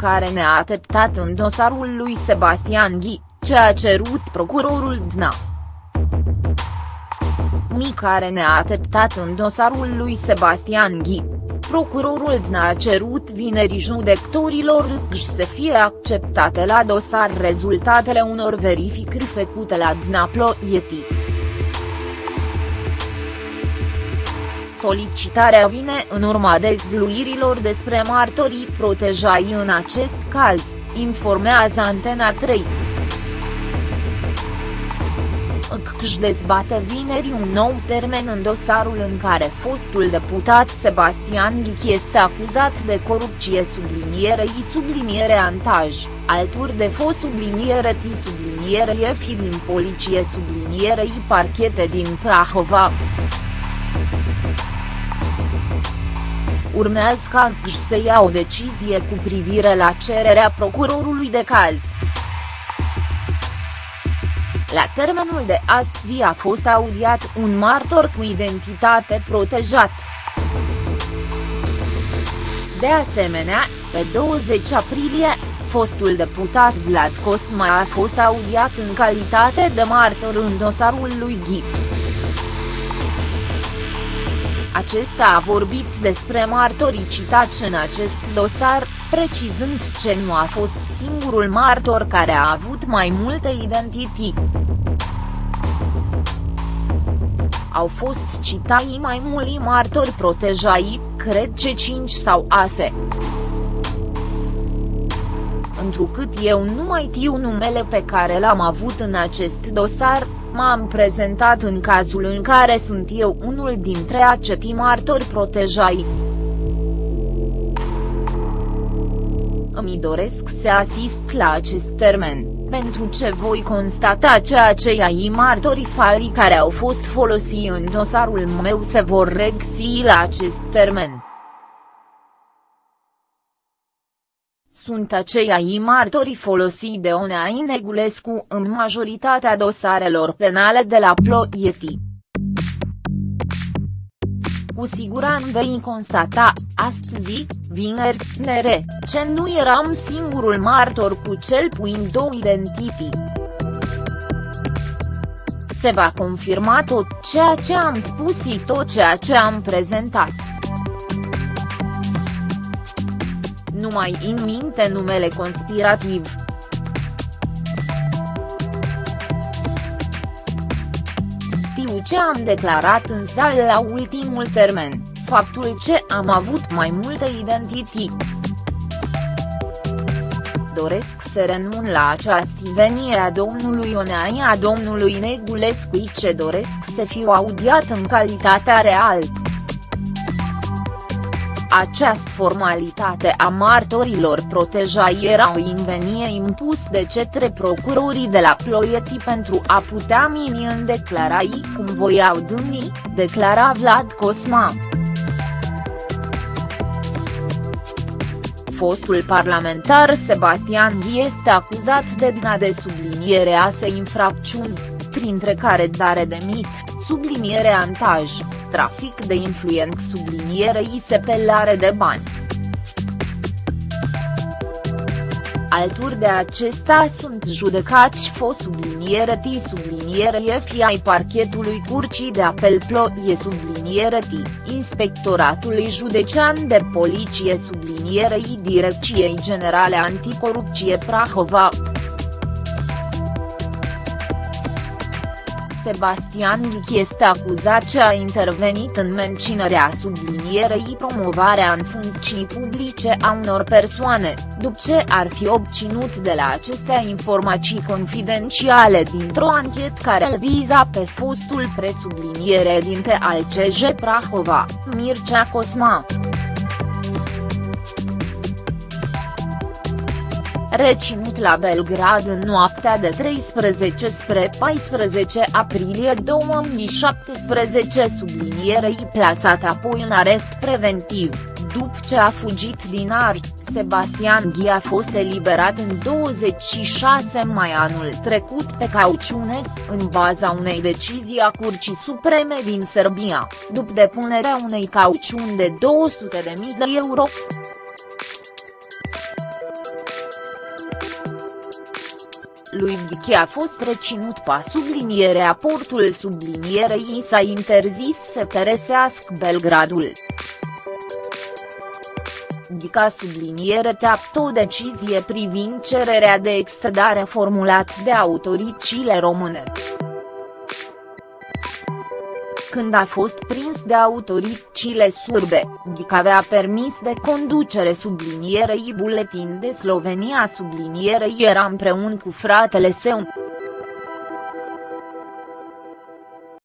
care ne-a teptat în dosarul lui Sebastian Ghi, ce a cerut procurorul DNA. Mi care ne-a teptat în dosarul lui Sebastian Ghi. Procurorul DNA a cerut vineri judecătorilor să fie acceptate la dosar rezultatele unor verificări făcute la DNA Ploieti. Solicitarea vine în urma dezvluirilor despre martorii protejai în acest caz, informează Antena 3. își dezbate vineri un nou termen în dosarul în care fostul deputat Sebastian Ghic este acuzat de corupție sublinierei subliniere antaj, alături de fost subliniere T subliniere F din poliție sublinierei parchete din Prahova. Urmează ca să ia o decizie cu privire la cererea procurorului de caz. La termenul de astăzi a fost audiat un martor cu identitate protejat. De asemenea, pe 20 aprilie, fostul deputat Vlad Cosma a fost audiat în calitate de martor în dosarul lui Ghip. Acesta a vorbit despre martorii citați în acest dosar, precizând ce nu a fost singurul martor care a avut mai multe identități. Au fost citați mai mulți martori protejai, cred ce 5 sau ase. Întrucât eu nu mai știu numele pe care l-am avut în acest dosar, m-am prezentat în cazul în care sunt eu unul dintre acetii martori protejai. Îmi doresc să asist la acest termen, pentru ce voi constata ceea ce ai martorii falii care au fost folosiți în dosarul meu se vor regsi la acest termen. Sunt aceiai martorii folosiți de Onea Negulescu în majoritatea dosarelor penale de la Ploiești. Cu siguranță vei constata, astăzi, vineri, nere, ce nu eram singurul martor cu cel puțin două identități. Se va confirma tot ceea ce am spus și tot ceea ce am prezentat. Nu mai în minte numele conspirativ. Știu ce am declarat în sală la ultimul termen, faptul ce am avut mai multe identități. Doresc să renun la această venire a domnului Oneai a domnului Negulescu ce doresc să fiu audiat în calitatea reală. Această formalitate a martorilor protejai era o invenie impus de cetre procurorii de la Ploiești pentru a putea mini în declarai cum voiau dânnii, declara Vlad Cosma. Fostul parlamentar Sebastian Ghi este acuzat de DNA de subliniere a se infracțiuni, printre care dare de mit, subliniere antaj, trafic de influent sublinierei sepelare de bani. Alturi de acesta sunt judecați fost subliniere T subliniere F ai parchetului Curcii de Apel Ploie subliniere T, Inspectoratului Județean de Poliție sublinierei Direcției Generale Anticorupție Prahova. Sebastian Ghic este acuzat ce a intervenit în menținerea sublinierei promovarea în funcții publice a unor persoane, după ce ar fi obținut de la acestea informații confidențiale dintr-o anchetă care îl viza pe fostul presubliniere dinte al CJ Prahova, Mircea Cosma. Reținut la Belgrad în noaptea de 13 spre 14 aprilie 2017 sublinierei plasat apoi în arest preventiv, după ce a fugit din Arci, Sebastian Ghi a fost eliberat în 26 mai anul trecut pe cauciune, în baza unei decizii a Curții Supreme din Serbia, după depunerea unei cauciuni de 200.000 de euro. Lui Ghichi a fost reținut pa sublinierea portul sublinierei i s-a interzis să părăsească Belgradul. Ghica subliniere teaptă o decizie privind cererea de extradare formulat de autoritățile române când a fost prins de autoritățile surbe, Ghic avea permis de conducere sublinierei buletin de Slovenia sublinierei era împreună cu fratele său.